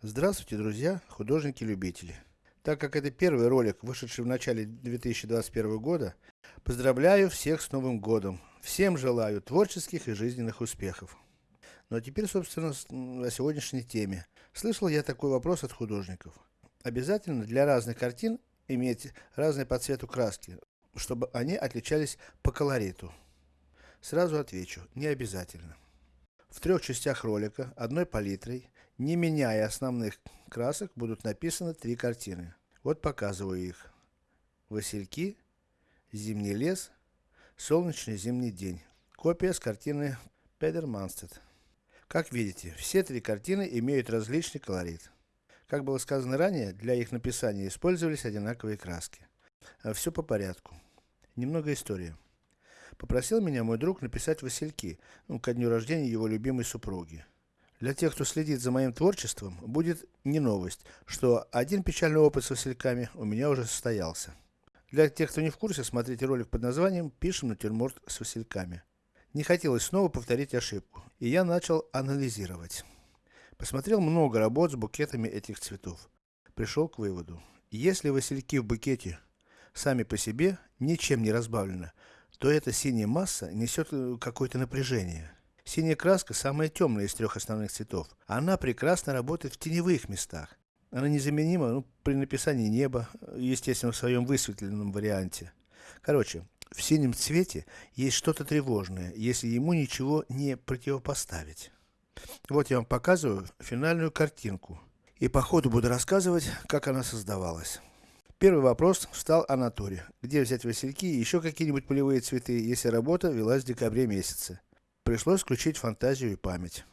Здравствуйте, друзья, художники-любители. Так как это первый ролик, вышедший в начале 2021 года, поздравляю всех с Новым Годом. Всем желаю творческих и жизненных успехов. Ну а теперь, собственно, о сегодняшней теме. Слышал я такой вопрос от художников. Обязательно для разных картин иметь разные по цвету краски, чтобы они отличались по колориту. Сразу отвечу, не обязательно. В трех частях ролика, одной палитрой, не меняя основных красок, будут написаны три картины. Вот показываю их. Васильки, Зимний лес, Солнечный зимний день. Копия с картины Педер Манстед. Как видите, все три картины имеют различный колорит. Как было сказано ранее, для их написания использовались одинаковые краски. А все по порядку. Немного истории. Попросил меня мой друг написать Васильки, ну, ко дню рождения его любимой супруги. Для тех, кто следит за моим творчеством, будет не новость, что один печальный опыт с васильками у меня уже состоялся. Для тех, кто не в курсе, смотрите ролик под названием «Пишем натюрморт с васильками». Не хотелось снова повторить ошибку, и я начал анализировать. Посмотрел много работ с букетами этих цветов. Пришел к выводу, если васильки в букете сами по себе, ничем не разбавлены, то эта синяя масса несет э, какое-то напряжение. Синяя краска самая темная из трех основных цветов. Она прекрасно работает в теневых местах. Она незаменима ну, при написании неба, естественно в своем высветленном варианте. Короче, в синем цвете есть что-то тревожное, если ему ничего не противопоставить. Вот я вам показываю финальную картинку. И по ходу буду рассказывать, как она создавалась. Первый вопрос встал о натуре. Где взять васильки и еще какие-нибудь полевые цветы, если работа велась в декабре месяце. Пришлось включить фантазию и память.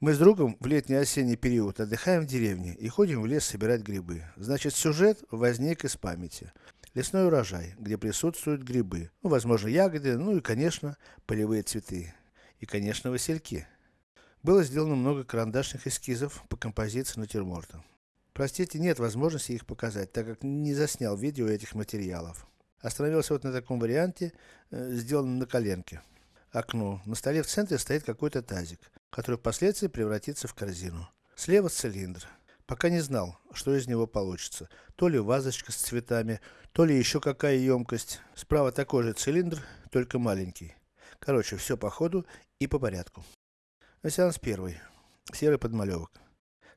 Мы с другом в летний-осенний период отдыхаем в деревне и ходим в лес собирать грибы. Значит, сюжет возник из памяти. Лесной урожай, где присутствуют грибы, ну, возможно, ягоды, ну и, конечно, полевые цветы. И, конечно, васильки. Было сделано много карандашных эскизов по композиции натюрморта. Простите, нет возможности их показать, так как не заснял видео этих материалов. Остановился вот на таком варианте, э, сделанном на коленке окно. На столе в центре стоит какой-то тазик, который впоследствии превратится в корзину. Слева цилиндр. Пока не знал, что из него получится. То ли вазочка с цветами, то ли еще какая емкость. Справа такой же цилиндр, только маленький. Короче, все по ходу и по порядку. Сеанс первый. Серый подмалевок.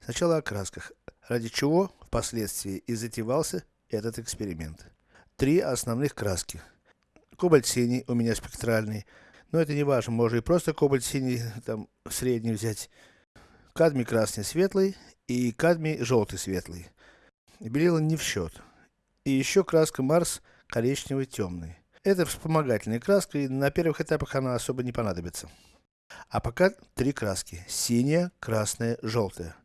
Сначала о красках, ради чего впоследствии и затевался этот эксперимент. Три основных краски. Кобальт синий у меня спектральный, но это не важно, можно и просто кобальт синий, там, средний взять. Кадмий красный светлый и кадмий желтый светлый. Белила не в счет. И еще краска Марс коричневый темный. Это вспомогательная краска, и на первых этапах она особо не понадобится. А пока три краски. Синяя, красная, желтая.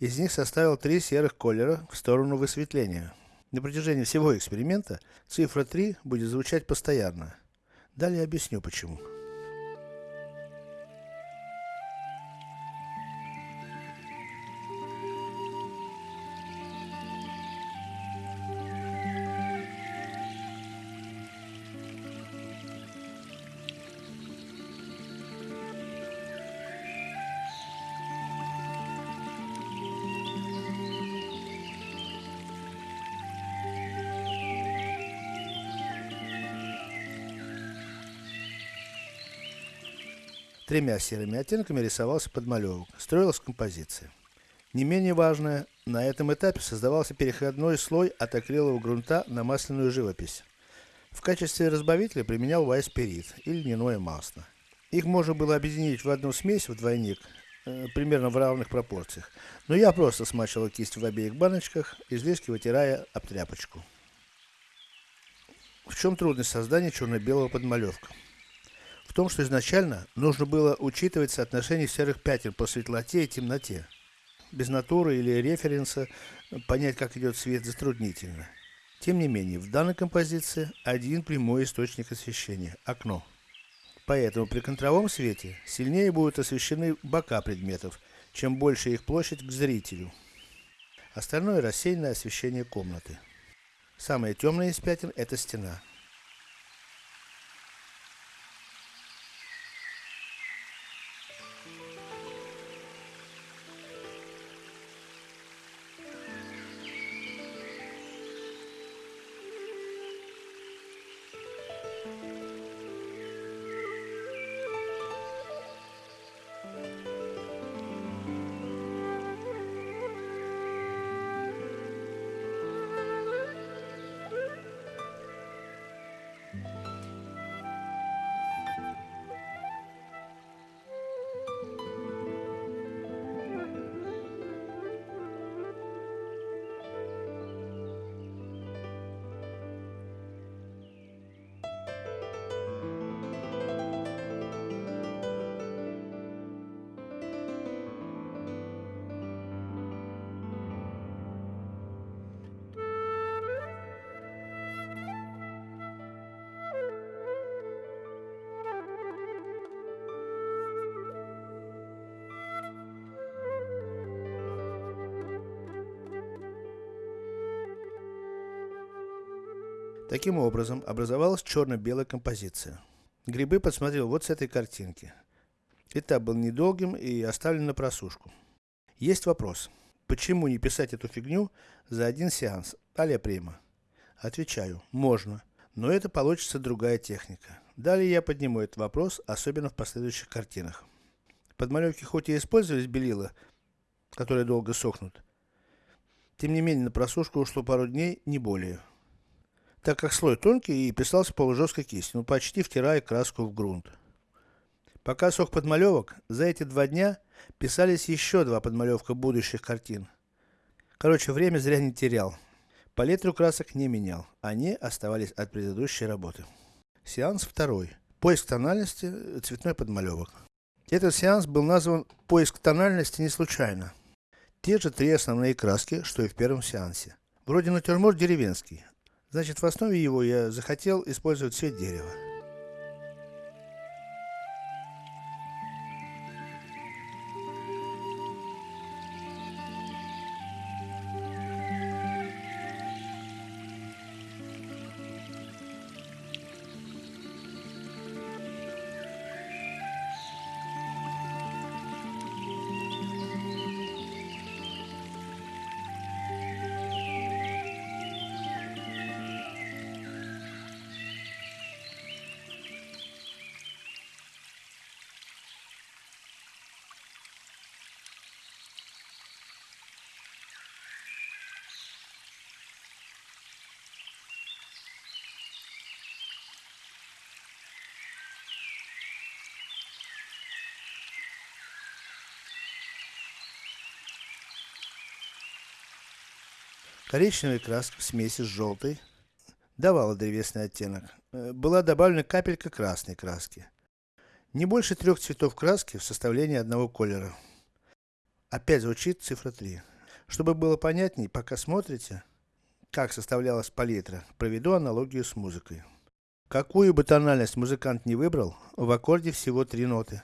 Из них составил три серых колера в сторону высветления. На протяжении всего эксперимента цифра 3 будет звучать постоянно. Далее объясню почему. Тремя серыми оттенками рисовался подмалевок, строилась композиция. Не менее важное, на этом этапе создавался переходной слой от акрилового грунта на масляную живопись. В качестве разбавителя применял вайспирит или льняное масло. Их можно было объединить в одну смесь в двойник, э, примерно в равных пропорциях. Но я просто смачивал кисть в обеих баночках, излишки вытирая об тряпочку. В чем трудность создания черно-белого подмалевка? В том, что изначально нужно было учитывать соотношение серых пятен по светлоте и темноте. Без натуры или референса понять, как идет свет, затруднительно. Тем не менее, в данной композиции один прямой источник освещения – окно. Поэтому при контровом свете сильнее будут освещены бока предметов, чем больше их площадь к зрителю. Остальное рассеянное освещение комнаты. Самое темное из пятен – это стена. Música Таким образом, образовалась черно-белая композиция. Грибы подсмотрел вот с этой картинки. Этап был недолгим и оставлен на просушку. Есть вопрос. Почему не писать эту фигню за один сеанс, а према? Отвечаю, можно, но это получится другая техника. Далее я подниму этот вопрос, особенно в последующих картинах. Подмалевки хоть и использовались белила, которые долго сохнут, тем не менее на просушку ушло пару дней, не более так как слой тонкий и писался полужесткой кистью, ну почти втирая краску в грунт. Пока сох подмалевок, за эти два дня писались еще два подмалевка будущих картин. Короче, время зря не терял. Палитру красок не менял, они оставались от предыдущей работы. Сеанс второй. Поиск тональности, цветной подмалевок. Этот сеанс был назван «Поиск тональности» не случайно. Те же три основные краски, что и в первом сеансе. Вроде натюрморт деревенский, Значит, в основе его я захотел использовать цвет дерева. Коричневая краска в смеси с желтой давала древесный оттенок. Э, была добавлена капелька красной краски. Не больше трех цветов краски в составлении одного колера. Опять звучит цифра 3. Чтобы было понятней, пока смотрите, как составлялась палитра, проведу аналогию с музыкой. Какую бы тональность музыкант не выбрал, в аккорде всего три ноты.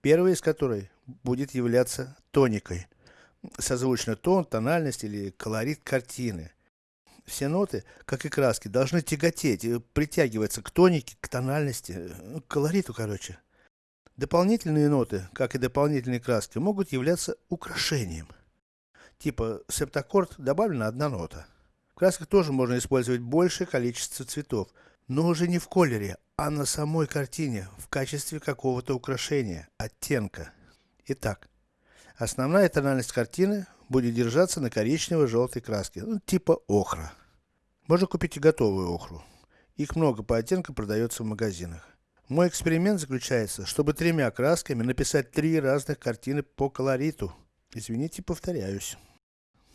Первая из которой будет являться тоникой – созвучно тон, тональность или колорит картины. Все ноты, как и краски, должны тяготеть, притягиваться к тонике, к тональности, э, к колориту, короче. Дополнительные ноты, как и дополнительные краски, могут являться украшением. Типа септаккорд добавлена одна нота. В красках тоже можно использовать большее количество цветов, но уже не в колере, а на самой картине, в качестве какого-то украшения, оттенка. Итак, Основная тональность картины будет держаться на коричнево-желтой краске, ну, типа охра. Можно купить и готовую охру. Их много по оттенкам продается в магазинах. Мой эксперимент заключается, чтобы тремя красками написать три разных картины по колориту. Извините, повторяюсь.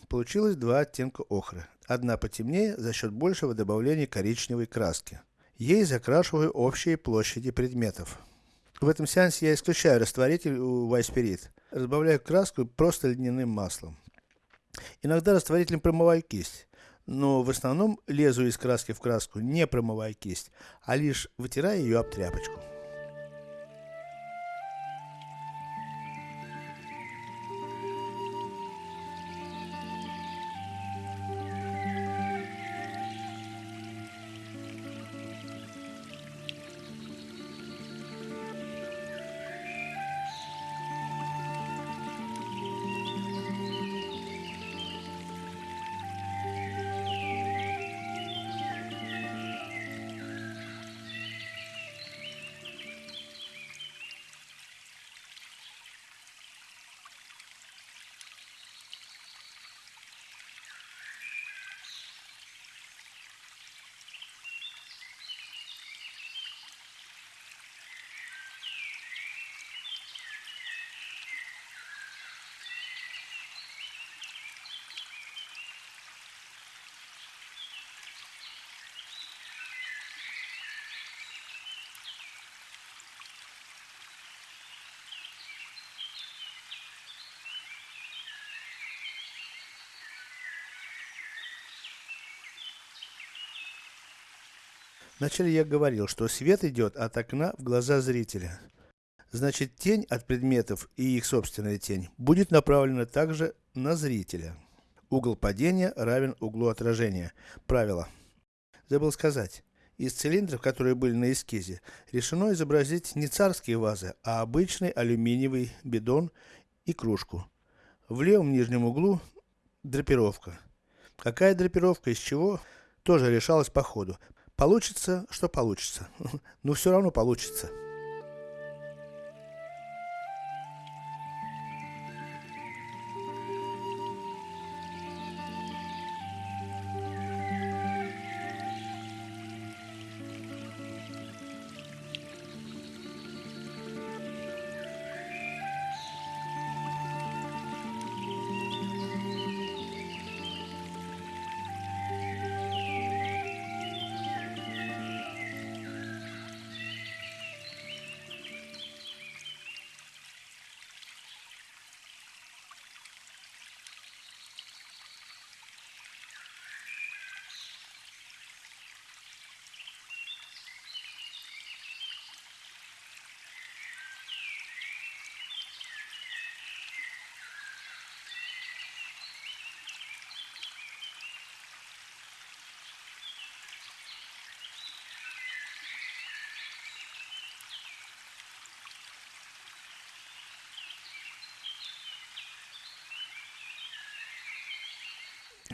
Получилось два оттенка охры. Одна потемнее за счет большего добавления коричневой краски. Ей закрашиваю общие площади предметов. В этом сеансе я исключаю растворитель у White Spirit. Разбавляю краску просто льняным маслом. Иногда растворителем промываю кисть. Но в основном лезу из краски в краску, не промывая кисть, а лишь вытирая ее об тряпочку. Вначале я говорил, что свет идет от окна в глаза зрителя. Значит, тень от предметов и их собственная тень будет направлена также на зрителя. Угол падения равен углу отражения. Правило. Забыл сказать. Из цилиндров, которые были на эскизе, решено изобразить не царские вазы, а обычный алюминиевый бидон и кружку. В левом нижнем углу драпировка. Какая драпировка, из чего, тоже решалось по ходу. Получится, что получится. Но все равно получится.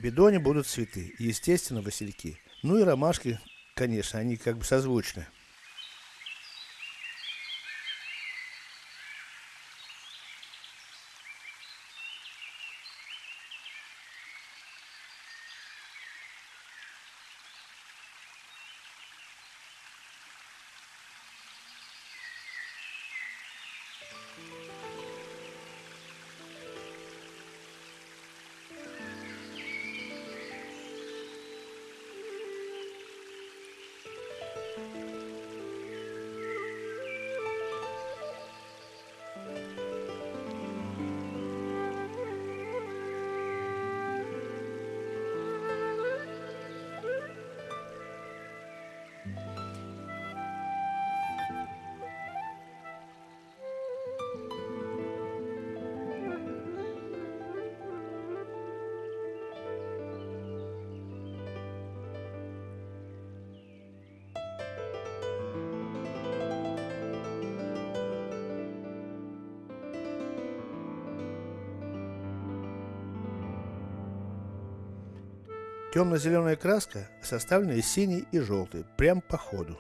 Бидоне будут цветы, естественно, васильки. Ну и ромашки, конечно, они как бы созвучны. Темно-зеленая краска составлена из синей и желтой, прям по ходу.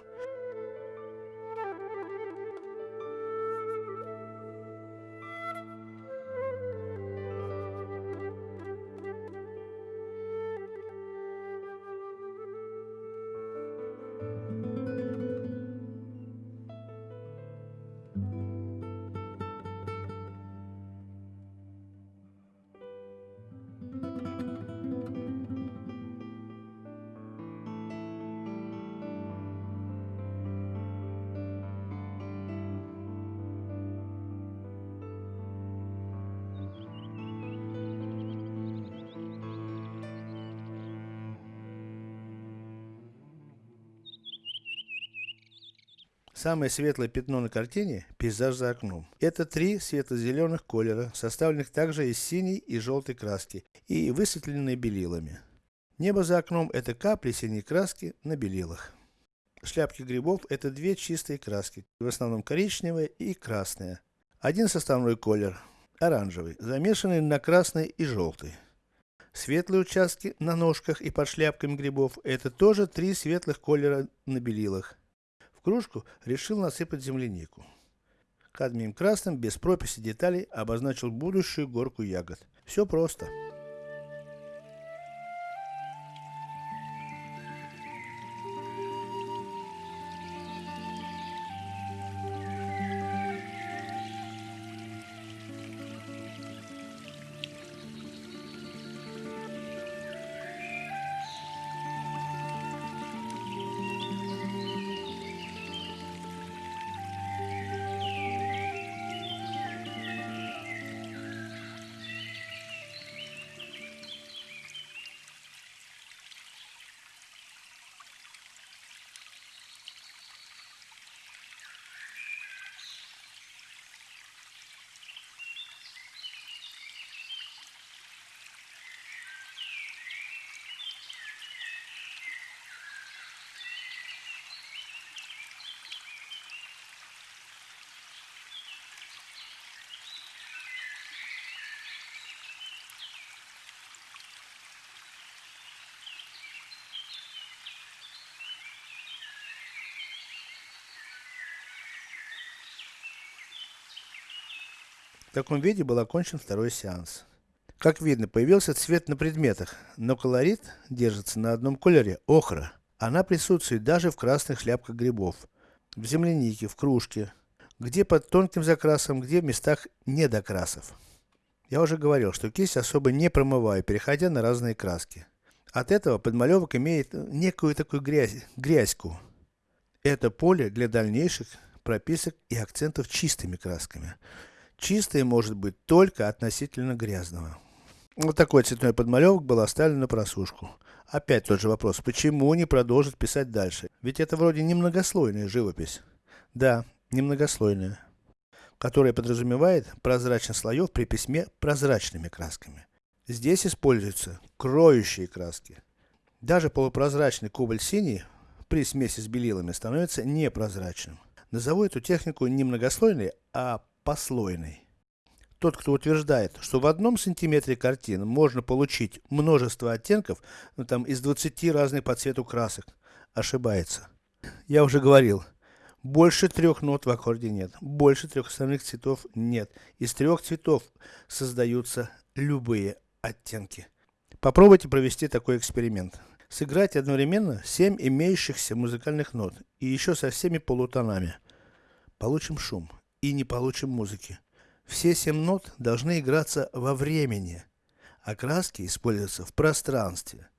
Самое светлое пятно на картине – пейзаж за окном. Это три светло-зеленых колера, составленных также из синей и желтой краски, и высветленные белилами. Небо за окном – это капли синей краски на белилах. Шляпки грибов – это две чистые краски, в основном коричневая и красная. Один составной колер – оранжевый, замешанный на красный и желтый. Светлые участки на ножках и под шляпками грибов – это тоже три светлых колера на белилах кружку решил насыпать землянику. Кадмием красным, без прописи деталей, обозначил будущую горку ягод. Все просто. В таком виде был окончен второй сеанс. Как видно, появился цвет на предметах, но колорит держится на одном колере – охра. Она присутствует даже в красных шляпках грибов, в землянике, в кружке, где под тонким закрасом, где в местах недокрасов. Я уже говорил, что кисть особо не промываю, переходя на разные краски. От этого подмалевок имеет некую такую грязь, грязьку. Это поле для дальнейших прописок и акцентов чистыми красками. Чистое может быть только относительно грязного. Вот такой цветной подмалевок был оставлен на просушку. Опять тот же вопрос, почему не продолжить писать дальше? Ведь это вроде немногослойная живопись. Да, немногослойная. Которая подразумевает прозрачность слоев при письме прозрачными красками. Здесь используются кроющие краски. Даже полупрозрачный кобальт синий при смеси с белилами становится непрозрачным. Назову эту технику не многослойной, а послойной. Тот, кто утверждает, что в одном сантиметре картины можно получить множество оттенков, ну там из 20 разных по цвету красок, ошибается. Я уже говорил, больше трех нот в аккорде нет, больше трех основных цветов нет. Из трех цветов создаются любые оттенки. Попробуйте провести такой эксперимент. Сыграть одновременно 7 имеющихся музыкальных нот, и еще со всеми полутонами. Получим шум, и не получим музыки. Все семь нот должны играться во времени, а краски используются в пространстве.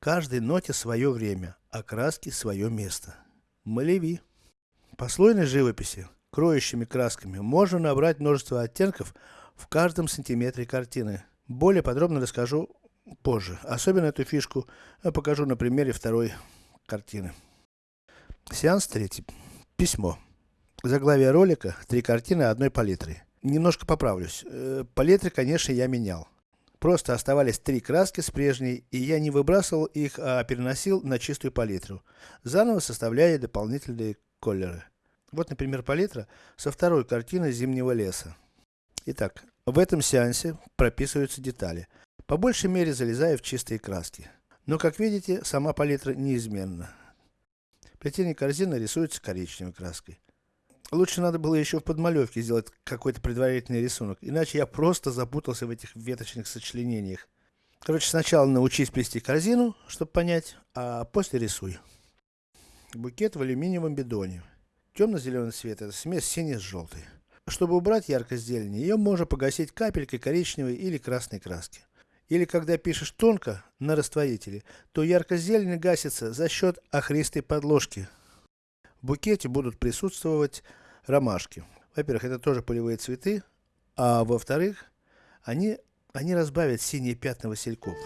Каждой ноте свое время, а краски свое место. Малеви. По слойной живописи, кроющими красками, можно набрать множество оттенков в каждом сантиметре картины. Более подробно расскажу позже. Особенно эту фишку я покажу на примере второй картины. Сеанс третий. Письмо. Заглавие ролика. Три картины одной палитры. Немножко поправлюсь. Э, палитры, конечно, я менял. Просто оставались три краски с прежней, и я не выбрасывал их, а переносил на чистую палитру, заново составляя дополнительные колеры. Вот, например, палитра со второй картины Зимнего леса. Итак, в этом сеансе прописываются детали, по большей мере залезая в чистые краски. Но, как видите, сама палитра неизменна. Плетение корзины рисуется коричневой краской. Лучше надо было еще в подмалевке сделать какой-то предварительный рисунок, иначе я просто запутался в этих веточных сочленениях. Короче, сначала научись плести корзину, чтобы понять, а после рисуй. Букет в алюминиевом бидоне. Темно-зеленый цвет, это смесь синий с желтой. Чтобы убрать яркость зелени, ее можно погасить капелькой коричневой или красной краски. Или когда пишешь тонко, на растворителе, то яркость зелени гасится за счет охристой подложки. В букете будут присутствовать ромашки. Во-первых, это тоже полевые цветы, а во-вторых, они, они разбавят синие пятна васильков.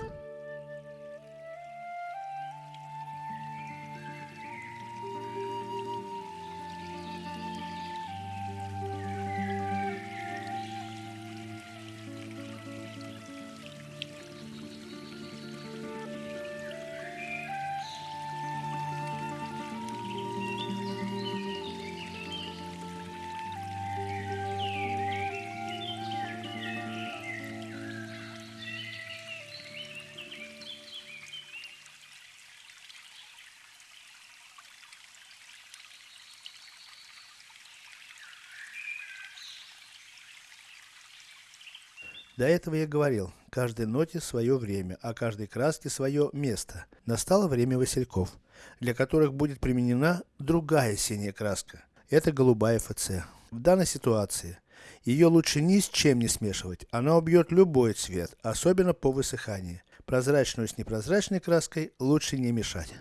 До этого я говорил, каждой ноте свое время, а каждой краске свое место. Настало время васильков, для которых будет применена другая синяя краска. Это голубая ФЦ. В данной ситуации, ее лучше ни с чем не смешивать, она убьет любой цвет, особенно по высыхании. Прозрачную с непрозрачной краской лучше не мешать.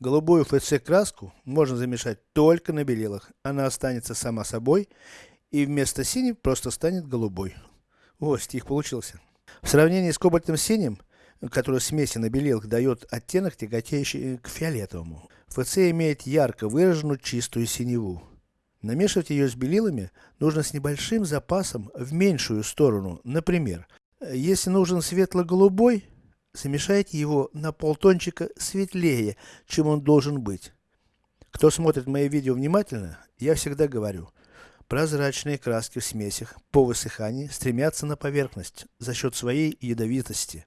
Голубую ФЦ краску можно замешать только на белилах, она останется сама собой, и вместо синей просто станет голубой. О, стих получился. В сравнении с кобальтом синим, который на белилах дает оттенок, тяготеющий к фиолетовому, ФЦ имеет ярко выраженную чистую синеву. Намешивать ее с белилами нужно с небольшим запасом в меньшую сторону. Например, если нужен светло-голубой, замешайте его на полтончика светлее, чем он должен быть. Кто смотрит мои видео внимательно, я всегда говорю, Прозрачные краски в смесях, по высыхании, стремятся на поверхность, за счет своей ядовитости.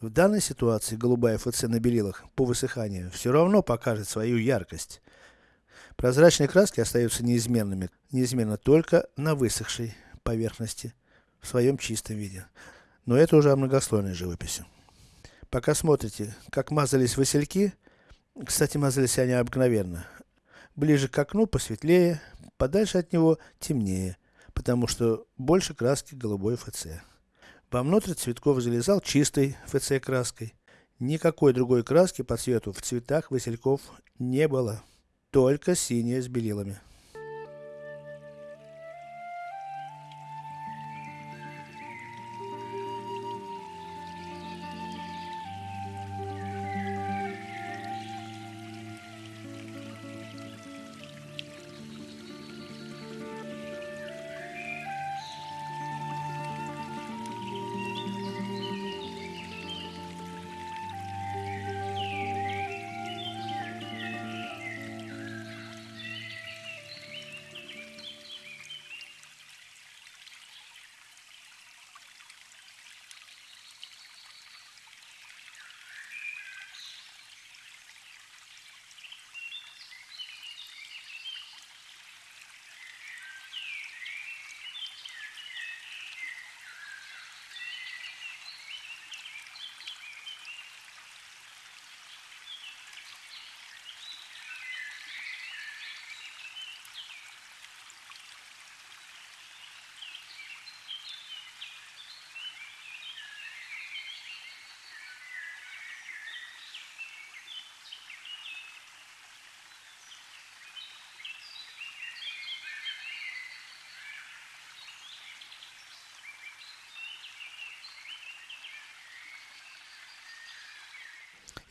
В данной ситуации голубая ФЦ на белилах, по высыханию, все равно покажет свою яркость. Прозрачные краски остаются неизменными, неизменно только на высохшей поверхности. в своем чистом виде. Но это уже о многослойной живописи. Пока смотрите, как мазались васильки, кстати, мазались они обыкновенно. Ближе к окну посветлее, подальше от него темнее, потому что больше краски голубой ФЦ. Вовнутрь Цветков залезал чистой ФЦ краской. Никакой другой краски по цвету в цветах васильков не было. Только синяя с белилами.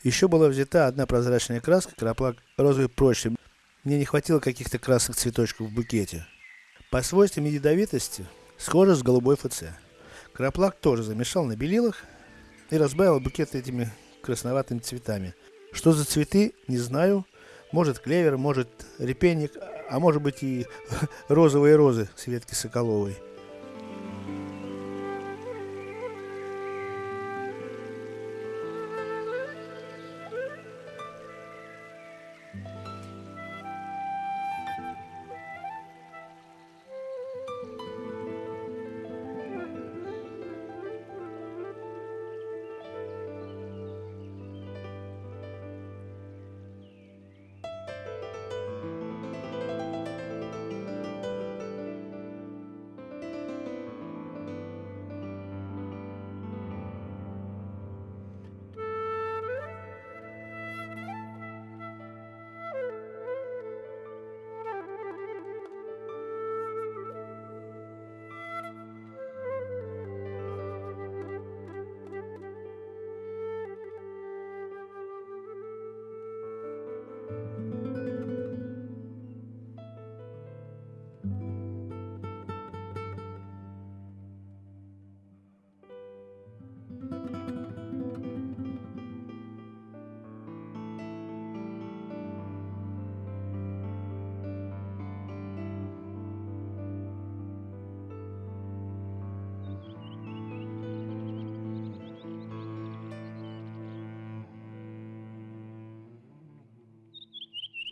Еще была взята одна прозрачная краска, краплак розовый прочный. Мне не хватило каких-то красных цветочков в букете. По свойствам ядовитости, схоже с голубой ФЦ. Краплак тоже замешал на белилах и разбавил букет этими красноватыми цветами. Что за цветы, не знаю. Может клевер, может репейник, а может быть и розовые розы Светки Соколовой.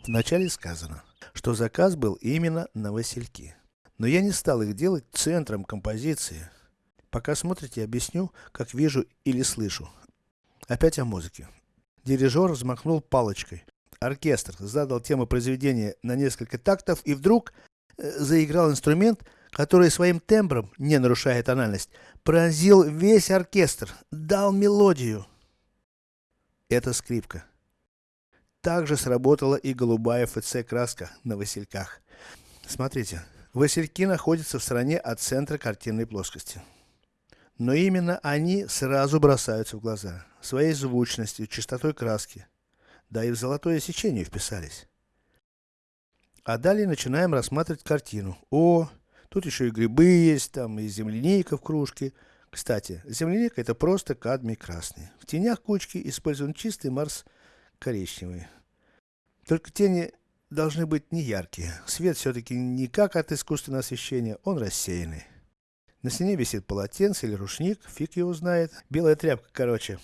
Вначале сказано, что заказ был именно на васильки. Но я не стал их делать центром композиции. Пока смотрите, объясню, как вижу или слышу. Опять о музыке. Дирижер взмахнул палочкой. Оркестр задал тему произведения на несколько тактов и вдруг э, заиграл инструмент, который своим тембром, не нарушая тональность, пронзил весь оркестр, дал мелодию. Это скрипка. Также сработала и голубая ФЦ краска на васильках. Смотрите, васильки находятся в стороне от центра картинной плоскости. Но именно они сразу бросаются в глаза, своей звучностью, чистотой краски. Да и в золотое сечение вписались. А далее начинаем рассматривать картину. О, тут еще и грибы есть, там и земляника в кружке. Кстати, земляника это просто кадмий красный. В тенях кучки использован чистый марс коричневые. Только тени должны быть не яркие. Свет все-таки не как от искусственного освещения, он рассеянный. На стене висит полотенце или рушник, фиг его знает. Белая тряпка, короче.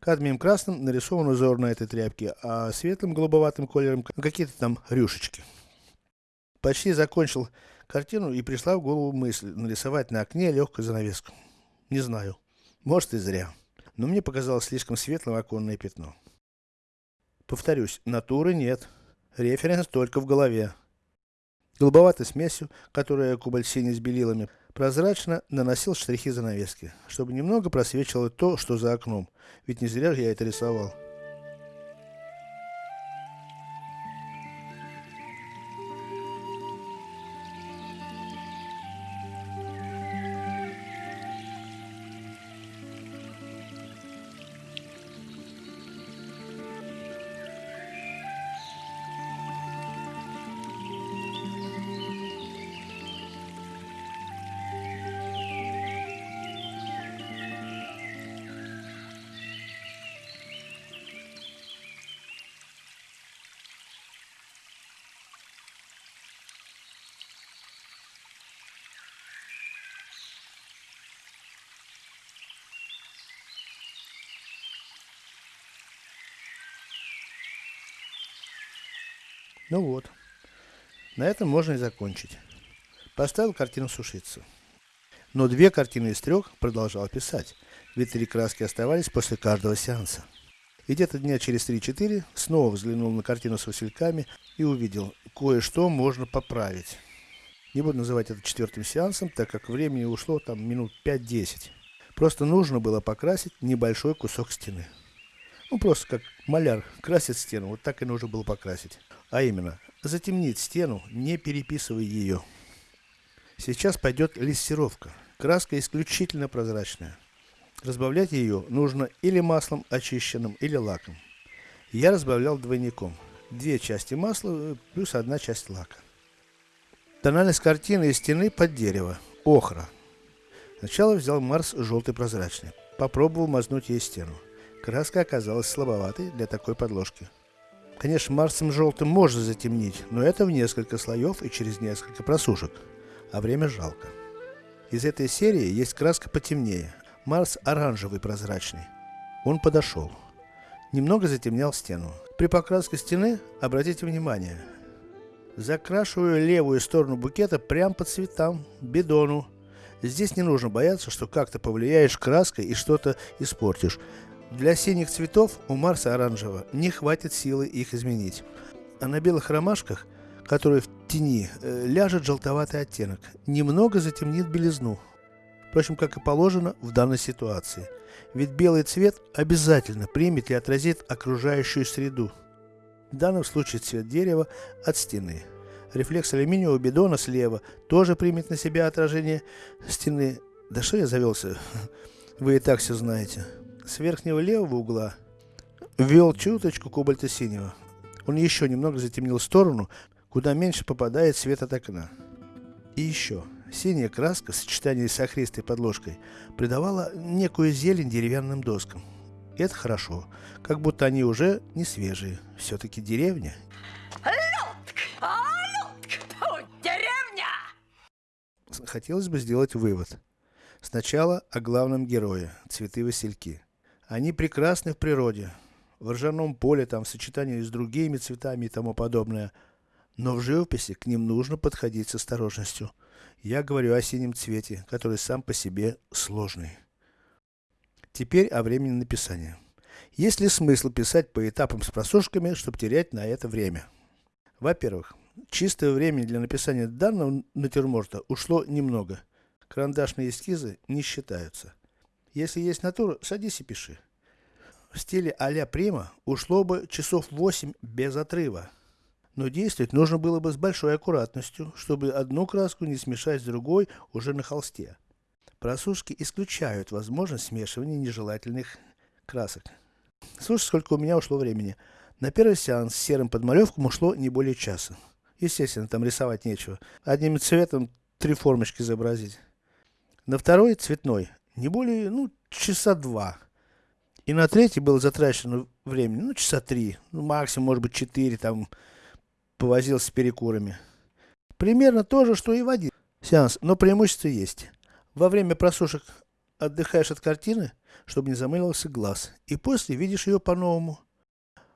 Кадмием красным нарисован узор на этой тряпке, а светлым голубоватым колером какие-то там рюшечки. Почти закончил картину и пришла в голову мысль нарисовать на окне легкую занавеску. Не знаю. Может и зря. Но мне показалось слишком светлым оконное пятно. Повторюсь, натуры нет. Референс только в голове. Голубоватой смесью, которая кубаль синий с белилами, прозрачно наносил штрихи занавески, чтобы немного просвечивало то, что за окном. Ведь не зря же я это рисовал. Ну вот. На этом можно и закончить. Поставил картину сушиться. Но две картины из трех продолжал писать, ведь три краски оставались после каждого сеанса. И где-то дня через 3-4 снова взглянул на картину с васильками и увидел, кое-что можно поправить. Не буду называть это четвертым сеансом, так как времени ушло там минут 5-10. Просто нужно было покрасить небольшой кусок стены. Ну просто как маляр красит стену, вот так и нужно было покрасить. А именно, затемнить стену, не переписывая ее. Сейчас пойдет листировка. Краска исключительно прозрачная. Разбавлять ее нужно или маслом очищенным, или лаком. Я разбавлял двойником. Две части масла, плюс одна часть лака. Тональность картины и стены под дерево. Охра. Сначала взял Марс желтый прозрачный. Попробовал мазнуть ей стену. Краска оказалась слабоватой для такой подложки. Конечно, марсом желтым можно затемнить, но это в несколько слоев и через несколько просушек. А время жалко. Из этой серии есть краска потемнее. Марс оранжевый прозрачный. Он подошел. Немного затемнял стену. При покраске стены, обратите внимание, закрашиваю левую сторону букета прямо по цветам, бидону. Здесь не нужно бояться, что как-то повлияешь краской и что-то испортишь. Для синих цветов у Марса оранжевого не хватит силы их изменить. А на белых ромашках, которые в тени, э, ляжет желтоватый оттенок, немного затемнит белизну. Впрочем, как и положено в данной ситуации. Ведь белый цвет обязательно примет и отразит окружающую среду. В данном случае цвет дерева от стены. Рефлекс алюминиевого бидона слева тоже примет на себя отражение стены. Да что я завелся? Вы и так все знаете с верхнего левого угла ввел чуточку кобальта синего. Он еще немного затемнил сторону, куда меньше попадает свет от окна. И еще, синяя краска в сочетании с охристой подложкой придавала некую зелень деревянным доскам. И это хорошо, как будто они уже не свежие. Все-таки деревня. Деревня! Хотелось бы сделать вывод. Сначала о главном герое, цветы-васильки. Они прекрасны в природе, в ржаном поле, там, в сочетании с другими цветами и тому подобное. Но в живописи к ним нужно подходить с осторожностью. Я говорю о синем цвете, который сам по себе сложный. Теперь о времени написания. Есть ли смысл писать по этапам с просушками, чтобы терять на это время? Во-первых, чистое время для написания данного натюрморта ушло немного. Карандашные эскизы не считаются. Если есть натура, садись и пиши. В стиле а-ля Прима ушло бы часов 8 без отрыва. Но действовать нужно было бы с большой аккуратностью, чтобы одну краску не смешать с другой уже на холсте. Просушки исключают возможность смешивания нежелательных красок. Слушай, сколько у меня ушло времени. На первый сеанс с серым подмалевком ушло не более часа. Естественно, там рисовать нечего. Одним цветом три формочки изобразить. На второй, цветной, не более, ну, часа два. И на третий было затрачено времени, ну, часа три, ну, максимум, может быть, четыре, там, повозился с перекурами. Примерно то же, что и в один сеанс, но преимущество есть. Во время просушек отдыхаешь от картины, чтобы не замылился глаз, и после видишь ее по-новому.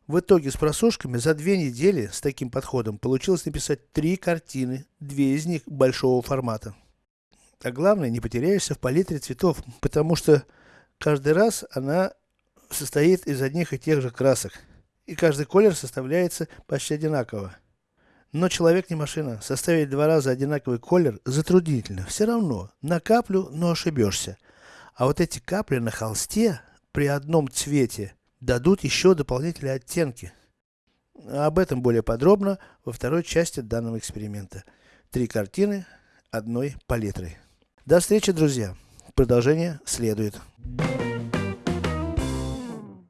В итоге с просушками за две недели с таким подходом получилось написать три картины, две из них большого формата. А главное, не потеряешься в палитре цветов, потому что каждый раз она состоит из одних и тех же красок. И каждый колер составляется почти одинаково. Но человек не машина. Составить два раза одинаковый колер затруднительно. Все равно, на каплю, но ошибешься. А вот эти капли на холсте, при одном цвете, дадут еще дополнительные оттенки. Об этом более подробно во второй части данного эксперимента. Три картины одной палитрой. До встречи, друзья! Продолжение следует.